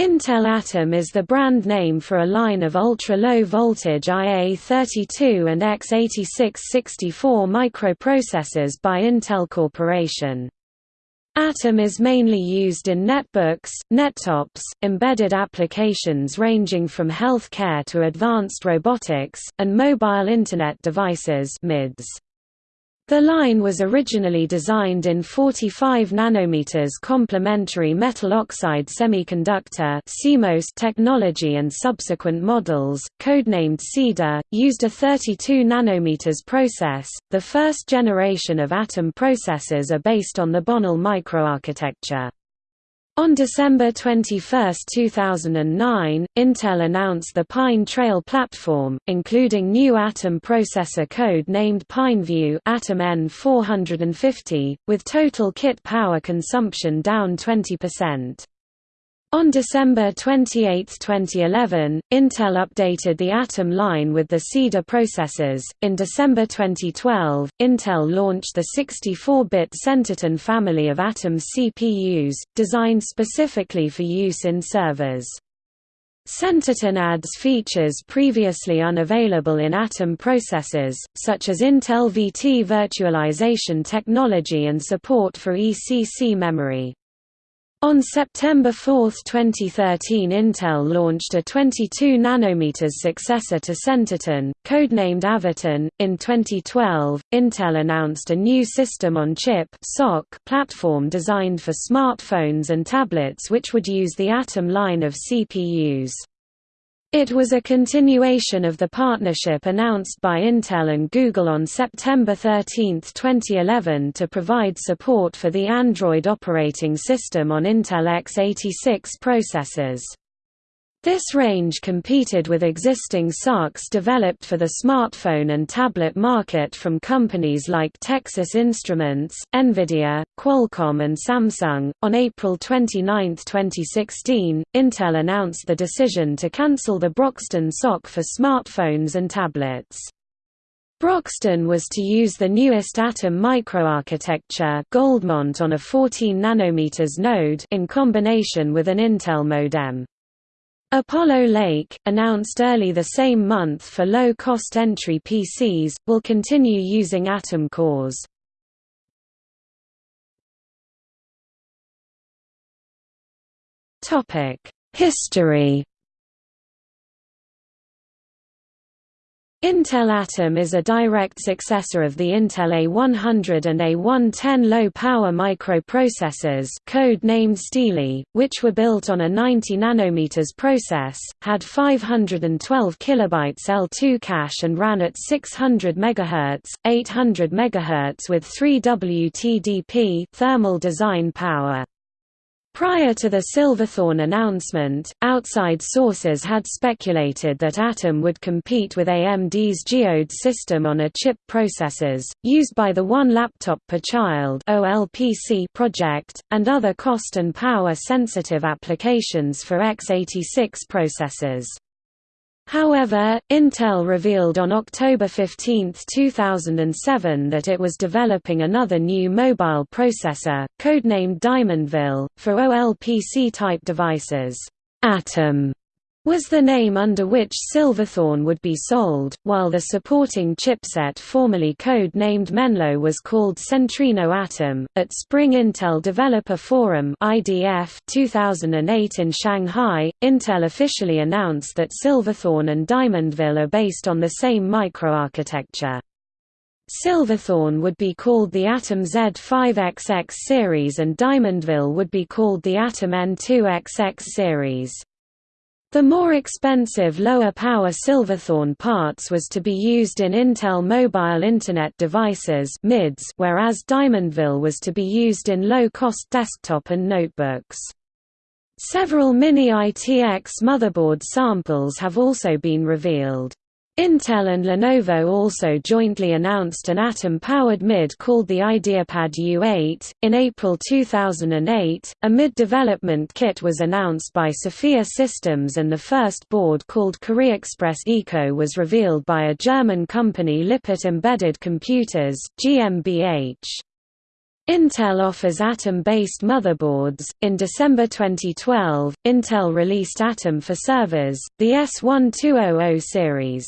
Intel Atom is the brand name for a line of ultra-low voltage IA32 and x86-64 microprocessors by Intel Corporation. Atom is mainly used in netbooks, nettops, embedded applications ranging from healthcare to advanced robotics, and mobile Internet devices MIDS. The line was originally designed in 45 nanometers complementary metal oxide semiconductor technology and subsequent models, codenamed Cedar, used a 32 nanometers process. The first generation of Atom processors are based on the Bonnell microarchitecture. On December 21, 2009, Intel announced the Pine Trail platform, including new Atom processor code named PineView Atom N450, with total kit power consumption down 20%. On December 28, 2011, Intel updated the Atom line with the Cedar processors. In December 2012, Intel launched the 64-bit Centerton family of Atom CPUs, designed specifically for use in servers. Centerton adds features previously unavailable in Atom processors, such as Intel VT virtualization technology and support for ECC memory. On September 4, 2013 Intel launched a 22 nm successor to Centerton, codenamed Avoton. In 2012, Intel announced a new System-on-Chip platform designed for smartphones and tablets which would use the Atom line of CPUs. It was a continuation of the partnership announced by Intel and Google on September 13, 2011 to provide support for the Android operating system on Intel x86 processors. This range competed with existing SoCs developed for the smartphone and tablet market from companies like Texas Instruments, Nvidia, Qualcomm, and Samsung. On April 29, 2016, Intel announced the decision to cancel the Broxton SoC for smartphones and tablets. Broxton was to use the newest Atom microarchitecture Goldmont on a 14 nanometers node in combination with an Intel modem. Apollo Lake, announced early the same month for low-cost entry PCs, will continue using Atom cores. History Intel Atom is a direct successor of the Intel A100 and A110 low-power microprocessors code-named Stealey, which were built on a 90 nanometers process, had 512 kilobytes L2 cache and ran at 600 MHz, 800 MHz with 3 WTDP thermal design power. Prior to the Silverthorne announcement, outside sources had speculated that Atom would compete with AMD's Geode system on a chip processors, used by the One Laptop Per Child project, and other cost and power-sensitive applications for x86 processors. However, Intel revealed on October 15, 2007 that it was developing another new mobile processor, codenamed Diamondville, for OLPC-type devices. Atom was the name under which Silverthorne would be sold, while the supporting chipset formerly code-named Menlow was called Centrino Atom. At Spring Intel Developer Forum (IDF) 2008 in Shanghai, Intel officially announced that Silverthorne and Diamondville are based on the same microarchitecture. Silverthorne would be called the Atom Z5XX series and Diamondville would be called the Atom N2XX series. The more expensive lower-power Silverthorne parts was to be used in Intel Mobile Internet Devices whereas Diamondville was to be used in low-cost desktop and notebooks. Several Mini-ITX motherboard samples have also been revealed. Intel and Lenovo also jointly announced an Atom-powered MID called the IdeaPad U8. In April 2008, a MID development kit was announced by Sophia Systems and the first board called CoreExpress Eco was revealed by a German company Lippert Embedded Computers, GmbH. Intel offers Atom-based motherboards. In December 2012, Intel released Atom for servers, the S1200 series.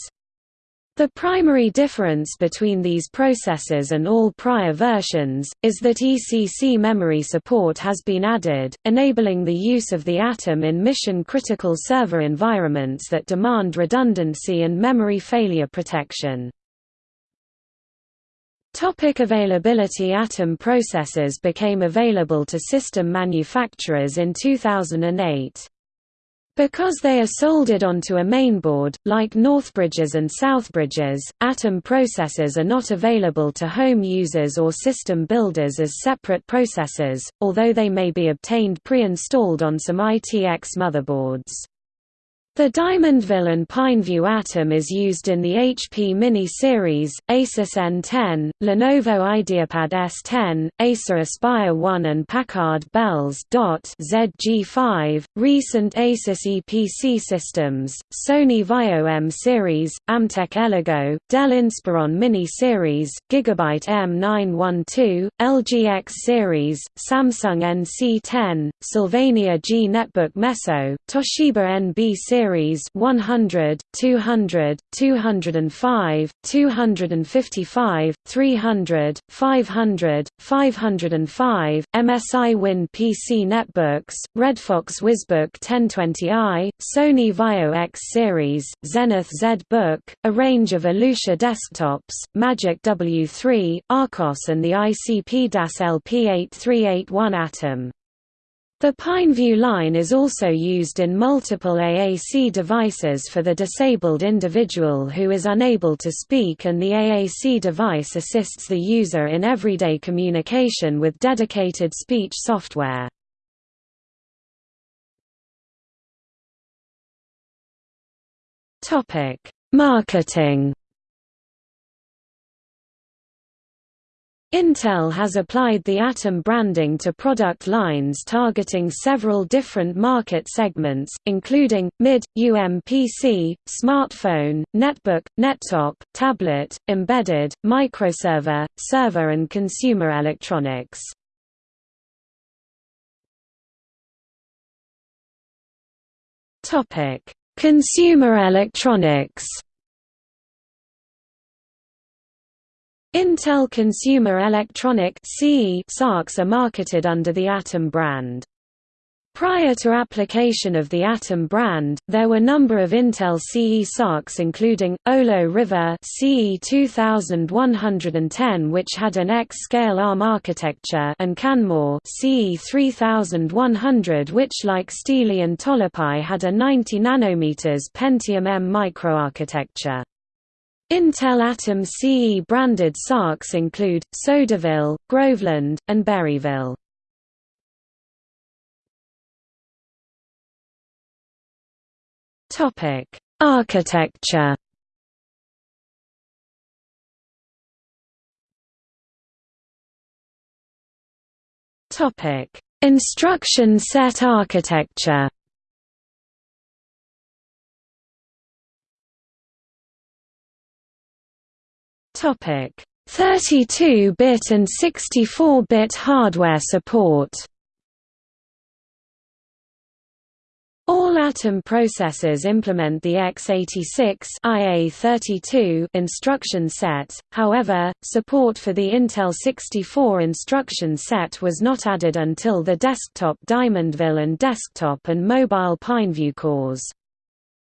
The primary difference between these processors and all prior versions, is that ECC memory support has been added, enabling the use of the Atom in mission-critical server environments that demand redundancy and memory failure protection. Topic availability Atom processors became available to system manufacturers in 2008. Because they are soldered onto a mainboard, like Northbridges and Southbridges, Atom processors are not available to home users or system builders as separate processors, although they may be obtained pre-installed on some ITX motherboards. The Diamondville and Pineview Atom is used in the HP Mini series, Asus N10, Lenovo IdeaPad S10, Acer Aspire 1 and Packard Bell's ZG5, recent Asus Eee PC systems, Sony Vaio M series, Amtech Eligo, Dell Inspiron Mini series, Gigabyte M912, LG X series, Samsung NC10, Sylvania G Netbook Meso, Toshiba NB series series 100, 200, 205, 255, 300, 500, 505, MSI Win PC netbooks, Redfox Wizbook 1020i, Sony Vaio X series, Zenith Z Book, a range of Elucia desktops, Magic W3, Archos and the ICP-LP8381 Atom. The Pineview line is also used in multiple AAC devices for the disabled individual who is unable to speak and the AAC device assists the user in everyday communication with dedicated speech software. Marketing Intel has applied the Atom branding to product lines targeting several different market segments, including, mid, UMPC, smartphone, netbook, nettop, tablet, embedded, microserver, server and consumer electronics. Consumer electronics Intel Consumer Electronic SoCs are marketed under the Atom brand. Prior to application of the Atom brand, there were a number of Intel CE SoCs including, Olo River CE 2110 which had an X-scale ARM architecture and Canmore CE 3100 which like Stealey and Tolapai had a 90 nm Pentium M microarchitecture. Intel Atom CE branded SoCs include, Sodaville, Groveland, and Berryville. Architecture Instruction set architecture Topic: 32-bit and 64-bit hardware support. All Atom processors implement the x86 IA32 instruction set, however, support for the Intel 64 instruction set was not added until the desktop Diamondville and desktop and mobile Pineview cores.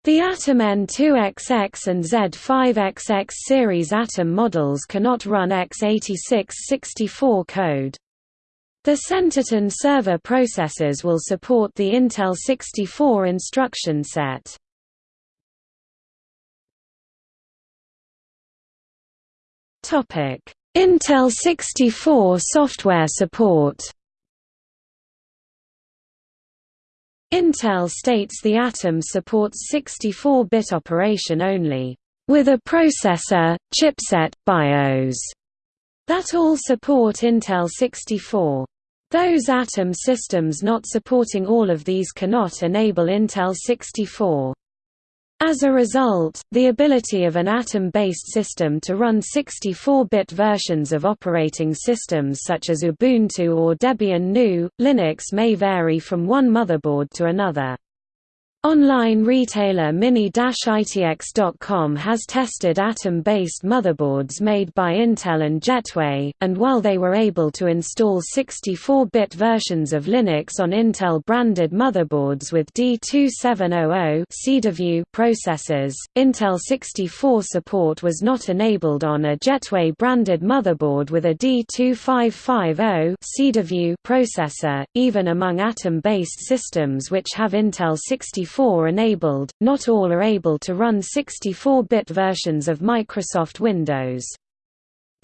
The Atom N2XX and Z5XX series Atom models cannot run x86-64 code. The Centerton server processors will support the Intel 64 instruction set. Intel 64 software support Intel states the Atom supports 64-bit operation only, with a processor, chipset, BIOS, that all support Intel 64. Those Atom systems not supporting all of these cannot enable Intel 64. As a result, the ability of an Atom-based system to run 64-bit versions of operating systems such as Ubuntu or Debian GNU, Linux may vary from one motherboard to another. Online retailer Mini-ITX.com has tested Atom-based motherboards made by Intel and Jetway, and while they were able to install 64-bit versions of Linux on Intel-branded motherboards with D2700 processors, Intel 64 support was not enabled on a Jetway-branded motherboard with a D2550 processor, even among Atom-based systems which have Intel 64 64 enabled, not all are able to run 64-bit versions of Microsoft Windows.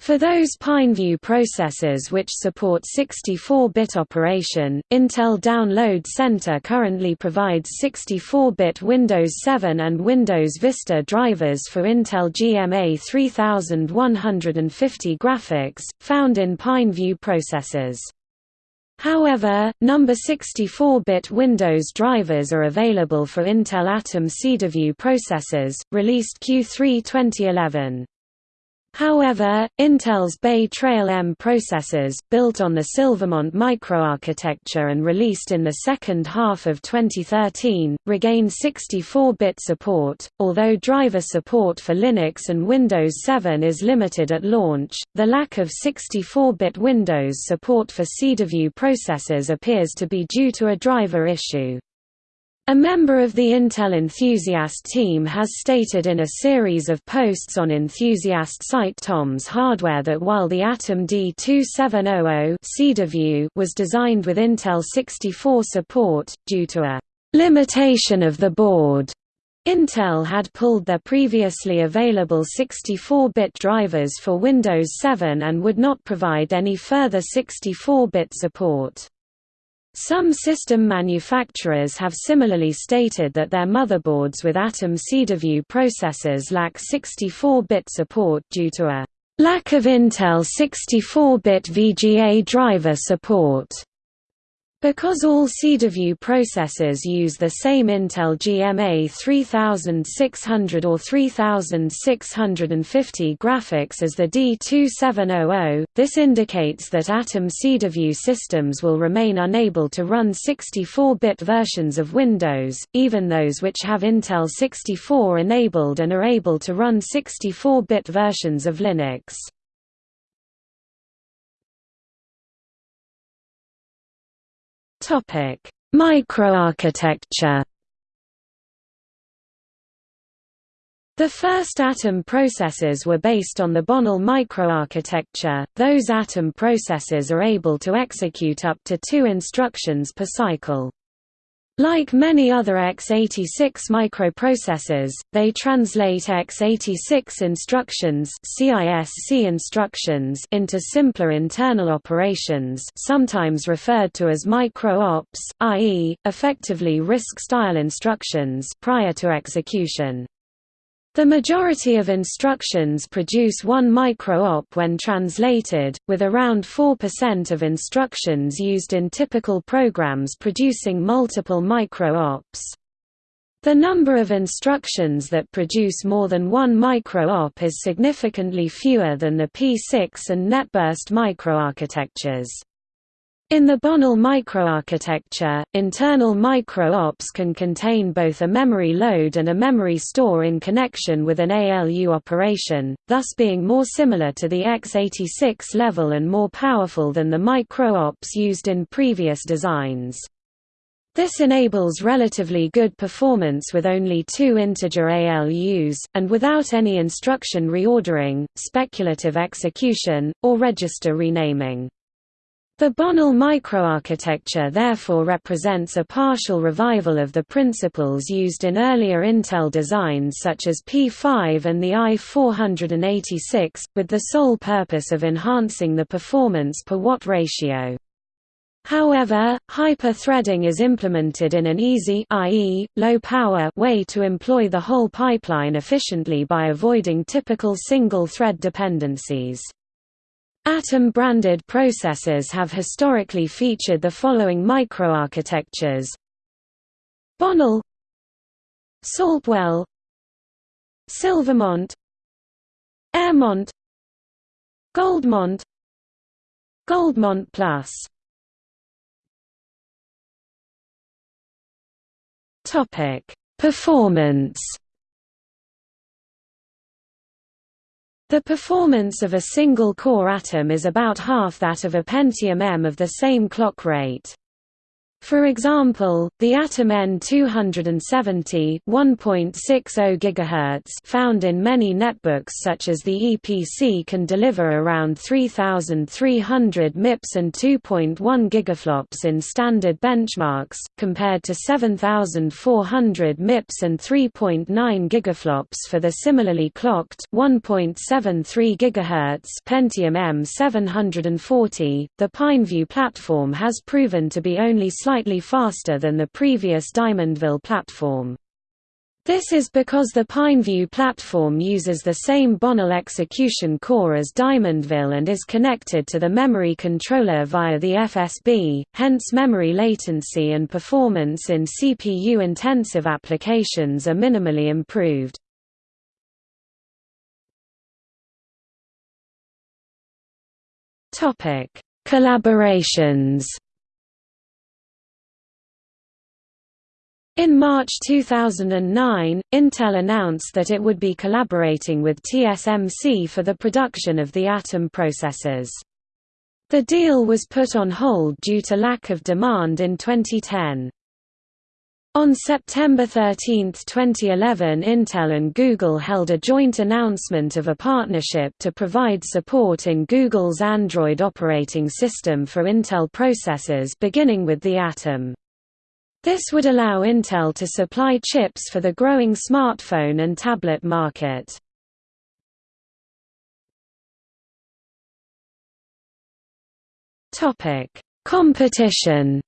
For those Pineview processors which support 64-bit operation, Intel Download Center currently provides 64-bit Windows 7 and Windows Vista drivers for Intel GMA 3150 graphics, found in Pineview processors. However, number 64-bit Windows drivers are available for Intel Atom Cedarview processors, released Q3 2011. However, Intel's Bay Trail M processors, built on the Silvermont microarchitecture and released in the second half of 2013, regain 64-bit support. Although driver support for Linux and Windows 7 is limited at launch, the lack of 64-bit Windows support for Cedarview processors appears to be due to a driver issue. A member of the Intel Enthusiast team has stated in a series of posts on Enthusiast site Tom's Hardware that while the Atom D2700 was designed with Intel 64 support, due to a limitation of the board, Intel had pulled their previously available 64-bit drivers for Windows 7 and would not provide any further 64-bit support. Some system manufacturers have similarly stated that their motherboards with Atom Cedarview processors lack 64-bit support due to a lack of Intel 64-bit VGA driver support. Because all Cedarview processors use the same Intel GMA 3600 or 3650 graphics as the D2700, this indicates that Atom Cedarview systems will remain unable to run 64-bit versions of Windows, even those which have Intel 64 enabled and are able to run 64-bit versions of Linux. Topic: Microarchitecture. The first Atom processors were based on the Bonnell microarchitecture. Those Atom processors are able to execute up to two instructions per cycle. Like many other x86 microprocessors, they translate x86 instructions CISC instructions into simpler internal operations sometimes referred to as micro-ops, i.e., effectively RISC-style instructions prior to execution. The majority of instructions produce one micro-op when translated, with around 4% of instructions used in typical programs producing multiple micro-ops. The number of instructions that produce more than one micro-op is significantly fewer than the P6 and NetBurst microarchitectures. In the Bonnell microarchitecture, internal micro-ops can contain both a memory load and a memory store in connection with an ALU operation, thus being more similar to the x86 level and more powerful than the micro-ops used in previous designs. This enables relatively good performance with only two integer ALUs, and without any instruction reordering, speculative execution, or register renaming. The Bonnell microarchitecture therefore represents a partial revival of the principles used in earlier Intel designs such as P5 and the i486, with the sole purpose of enhancing the performance per watt ratio. However, hyper-threading is implemented in an easy i.e., low-power way to employ the whole pipeline efficiently by avoiding typical single-thread dependencies. Atom-branded processors have historically featured the following microarchitectures. Bonnell Saltwell Silvermont Airmont Goldmont Goldmont Plus. Topic Performance The performance of a single core atom is about half that of a Pentium M of the same clock rate. For example, the Atom N270 1.60 GHz found in many netbooks such as the Eee PC can deliver around 3300 MIPS and 2.1 gigaflops in standard benchmarks, compared to 7400 MIPS and 3.9 gigaflops for the similarly clocked 1.73 GHz Pentium M740. The Pineview platform has proven to be only slightly slightly faster than the previous Diamondville platform. This is because the Pineview platform uses the same Bonnell execution core as Diamondville and is connected to the memory controller via the FSB, hence memory latency and performance in CPU-intensive applications are minimally improved. Collaborations In March 2009, Intel announced that it would be collaborating with TSMC for the production of the Atom processors. The deal was put on hold due to lack of demand in 2010. On September 13, 2011 Intel and Google held a joint announcement of a partnership to provide support in Google's Android operating system for Intel processors beginning with the Atom. This would allow Intel to supply chips for the growing smartphone and tablet market. Competition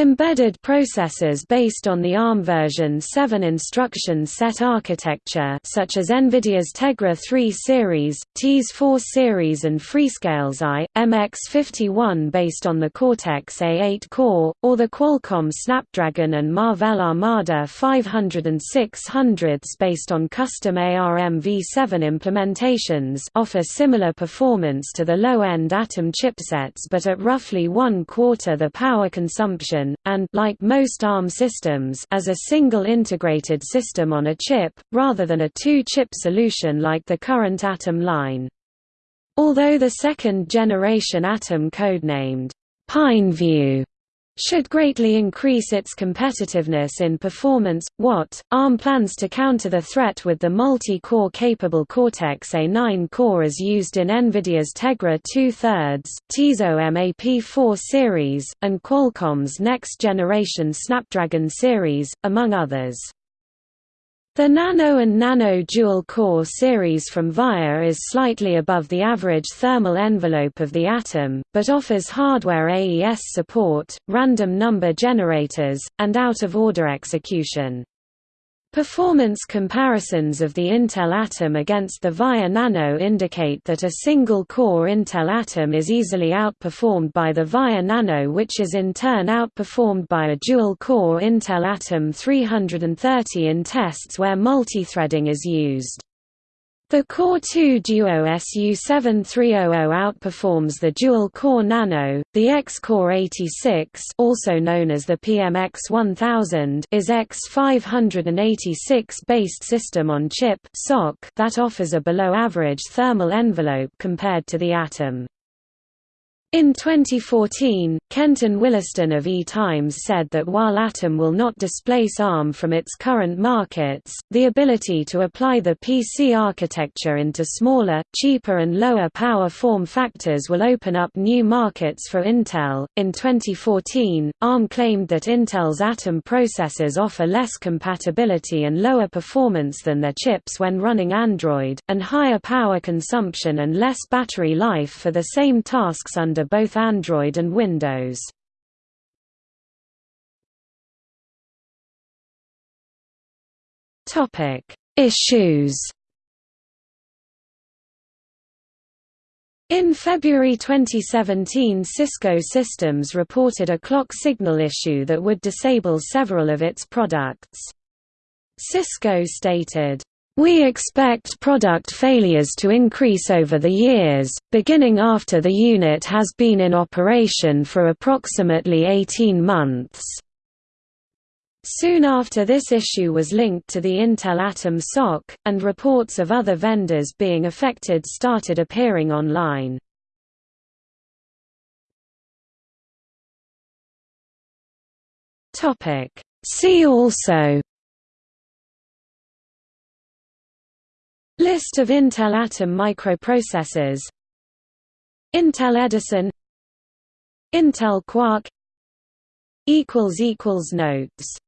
Embedded processors based on the ARM version 7 instruction set architecture such as NVIDIA's Tegra 3 series, TEAS 4 series and Freescale's i, MX51 based on the Cortex-A8 core, or the Qualcomm Snapdragon and Marvell Armada 500 and 600s based on custom ARM v7 implementations offer similar performance to the low-end Atom chipsets but at roughly one-quarter the power consumption and like most ARM systems as a single integrated system on a chip, rather than a two-chip solution like the current Atom line. Although the second-generation Atom codenamed Pineview should greatly increase its competitiveness in performance. What ARM plans to counter the threat with the multi-core capable Cortex-A9 core as used in NVIDIA's Tegra 2 thirds, TI's OMAP4 series, and Qualcomm's next-generation Snapdragon series, among others. The Nano and Nano Dual Core series from VIA is slightly above the average thermal envelope of the Atom, but offers hardware AES support, random number generators, and out-of-order execution. Performance comparisons of the Intel Atom against the VIA Nano indicate that a single-core Intel Atom is easily outperformed by the VIA Nano which is in turn outperformed by a dual-core Intel Atom 330 in tests where multithreading is used. The Core 2 Duo SU7300 outperforms the dual-core Nano. The X-Core 86, also known as the PMX1000, is X586-based system-on-chip (SoC) that offers a below-average thermal envelope compared to the Atom. In 2014, Kenton Williston of EE Times said that while Atom will not displace ARM from its current markets, the ability to apply the PC architecture into smaller, cheaper and lower power form factors will open up new markets for Intel. In 2014, ARM claimed that Intel's Atom processors offer less compatibility and lower performance than their chips when running Android, and higher power consumption and less battery life for the same tasks under under both Android and Windows. Topic: Issues. In February 2017 Cisco Systems reported a clock signal issue that would disable several of its products. Cisco stated, "...we expect product failures to increase over the years, beginning after the unit has been in operation for approximately 18 months." Soon after this issue was linked to the Intel Atom SoC, and reports of other vendors being affected started appearing online. See also List of Intel Atom microprocessors. Intel Edison. Intel Quark. Notes